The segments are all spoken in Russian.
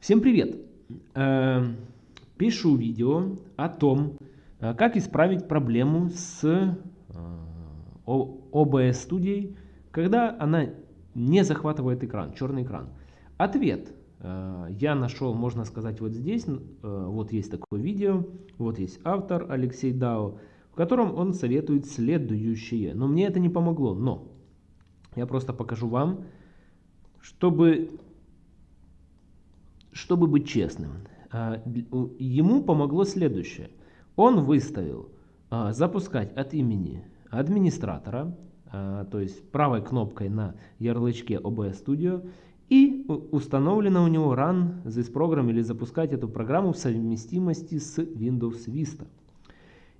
Всем привет! Э, пишу видео о том, э, как исправить проблему с э, OBS студией, когда она не захватывает экран, черный экран. Ответ я нашел, можно сказать, вот здесь. Вот есть такое видео, вот есть автор Алексей Дао, в котором он советует следующее. Но мне это не помогло, но я просто покажу вам, чтобы чтобы быть честным, а, ему помогло следующее. Он выставил а, запускать от имени администратора, а, то есть правой кнопкой на ярлычке OBS Studio, и установлено у него Run this program или запускать эту программу в совместимости с Windows Vista.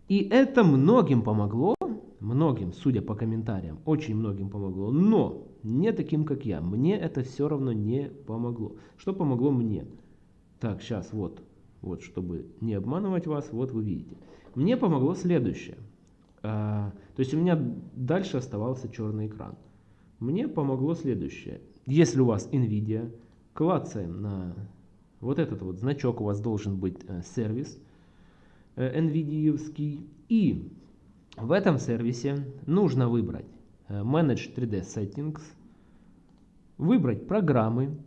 И это многим помогло, многим, судя по комментариям, очень многим помогло, но не таким, как я. Мне это все равно не помогло. Что помогло мне? Так, сейчас вот, вот, чтобы не обманывать вас, вот вы видите. Мне помогло следующее. А, то есть у меня дальше оставался черный экран. Мне помогло следующее. Если у вас NVIDIA, клацаем на вот этот вот значок, у вас должен быть э, сервис э, NVIDIA. И в этом сервисе нужно выбрать э, Manage 3D Settings, выбрать программы,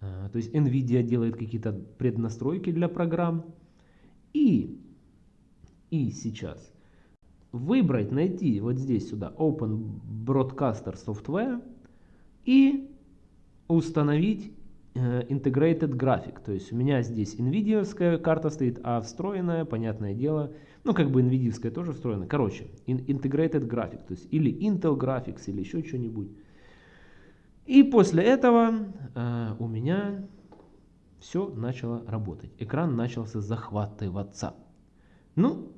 э, то есть NVIDIA делает какие-то преднастройки для программ. И, и сейчас выбрать, найти вот здесь сюда Open Broadcaster Software и установить Integrated Graphic. То есть у меня здесь NVIDIA карта стоит, а встроенная, понятное дело, ну как бы NVIDIA тоже встроена. Короче, Integrated Graphic, то есть или Intel Graphics, или еще что-нибудь. И после этого э, у меня все начало работать. Экран начался захватываться. Ну,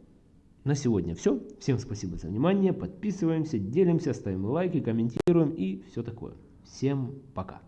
на сегодня все. Всем спасибо за внимание. Подписываемся, делимся, ставим лайки, комментируем и все такое. Всем пока.